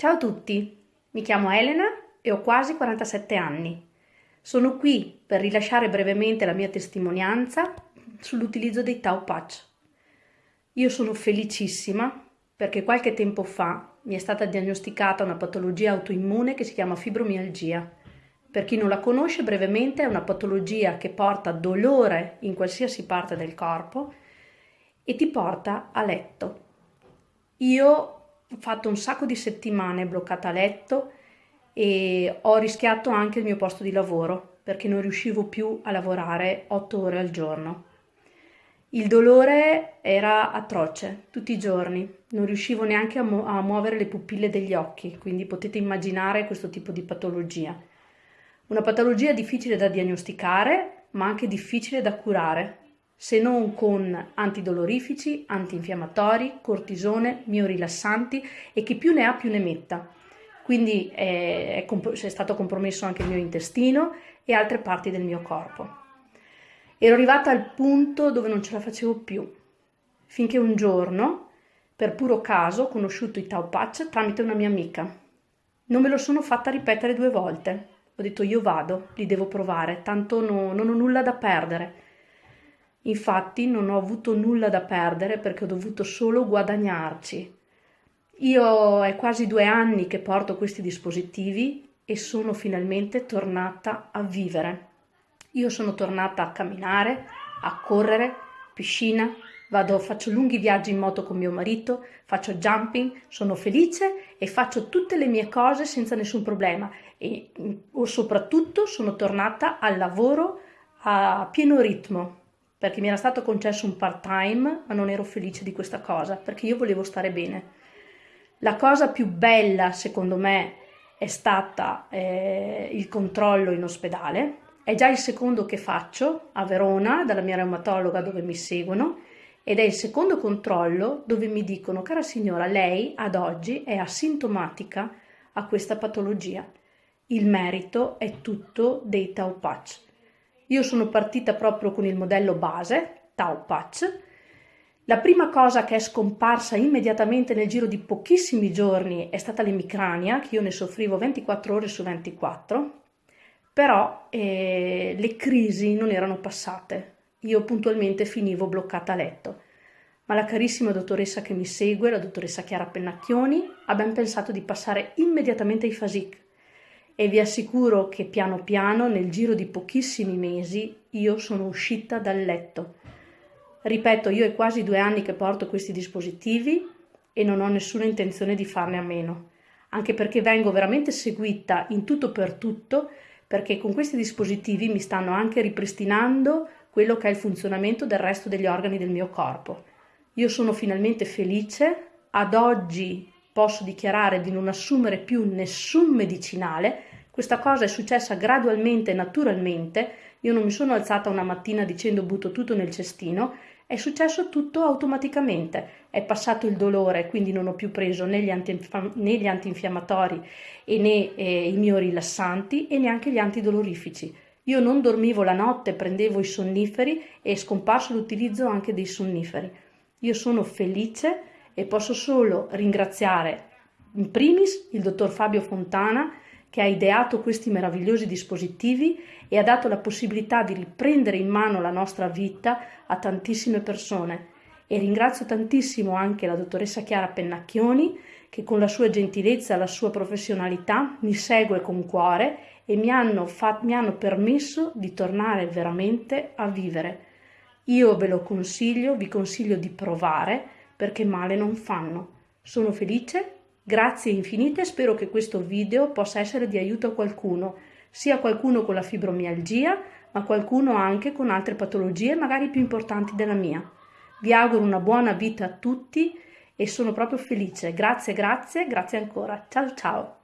Ciao a tutti, mi chiamo Elena e ho quasi 47 anni. Sono qui per rilasciare brevemente la mia testimonianza sull'utilizzo dei Tau Patch. Io sono felicissima perché qualche tempo fa mi è stata diagnosticata una patologia autoimmune che si chiama fibromialgia. Per chi non la conosce, brevemente è una patologia che porta dolore in qualsiasi parte del corpo e ti porta a letto. Io fatto un sacco di settimane bloccata a letto e ho rischiato anche il mio posto di lavoro perché non riuscivo più a lavorare otto ore al giorno. Il dolore era atroce tutti i giorni, non riuscivo neanche a, mu a muovere le pupille degli occhi, quindi potete immaginare questo tipo di patologia. Una patologia difficile da diagnosticare, ma anche difficile da curare, se non con antidolorifici, antinfiammatori, cortisone, miorilassanti e chi più ne ha più ne metta. Quindi è, è, è stato compromesso anche il mio intestino e altre parti del mio corpo. Ero arrivata al punto dove non ce la facevo più, finché un giorno, per puro caso, ho conosciuto i Tau Patch tramite una mia amica. Non me lo sono fatta ripetere due volte. Ho detto io vado, li devo provare, tanto no, non ho nulla da perdere. Infatti non ho avuto nulla da perdere perché ho dovuto solo guadagnarci. Io è quasi due anni che porto questi dispositivi e sono finalmente tornata a vivere. Io sono tornata a camminare, a correre, piscina, vado, faccio lunghi viaggi in moto con mio marito, faccio jumping, sono felice e faccio tutte le mie cose senza nessun problema e o soprattutto sono tornata al lavoro a pieno ritmo perché mi era stato concesso un part time, ma non ero felice di questa cosa, perché io volevo stare bene. La cosa più bella, secondo me, è stata eh, il controllo in ospedale. È già il secondo che faccio a Verona, dalla mia reumatologa dove mi seguono, ed è il secondo controllo dove mi dicono, cara signora, lei ad oggi è asintomatica a questa patologia. Il merito è tutto dei Tau Patch. Io sono partita proprio con il modello base, Tau Patch. La prima cosa che è scomparsa immediatamente nel giro di pochissimi giorni è stata l'emicrania, che io ne soffrivo 24 ore su 24, però eh, le crisi non erano passate. Io puntualmente finivo bloccata a letto. Ma la carissima dottoressa che mi segue, la dottoressa Chiara Pennacchioni, ha ben pensato di passare immediatamente ai FASIC, e vi assicuro che piano piano, nel giro di pochissimi mesi, io sono uscita dal letto. Ripeto, io è quasi due anni che porto questi dispositivi e non ho nessuna intenzione di farne a meno, anche perché vengo veramente seguita in tutto per tutto, perché con questi dispositivi mi stanno anche ripristinando quello che è il funzionamento del resto degli organi del mio corpo. Io sono finalmente felice, ad oggi posso dichiarare di non assumere più nessun medicinale, questa cosa è successa gradualmente e naturalmente, io non mi sono alzata una mattina dicendo butto tutto nel cestino, è successo tutto automaticamente, è passato il dolore, quindi non ho più preso né gli, antinf- né gli antinfiammatori né eh, i miei rilassanti e neanche gli antidolorifici. Io non dormivo la notte, prendevo i sonniferi e è scomparso l'utilizzo anche dei sonniferi. Io sono felice e posso solo ringraziare in primis il dottor Fabio Fontana che ha ideato questi meravigliosi dispositivi e ha dato la possibilità di riprendere in mano la nostra vita a tantissime persone. E ringrazio tantissimo anche la dottoressa Chiara Pennacchioni che con la sua gentilezza e la sua professionalità mi segue con cuore e mi hanno, mi hanno permesso di tornare veramente a vivere. Io ve lo consiglio, vi consiglio di provare perché male non fanno. Sono felice, grazie infinite, spero che questo video possa essere di aiuto a qualcuno, sia qualcuno con la fibromialgia, ma qualcuno anche con altre patologie magari più importanti della mia. Vi auguro una buona vita a tutti e sono proprio felice. Grazie, grazie, grazie ancora. Ciao ciao.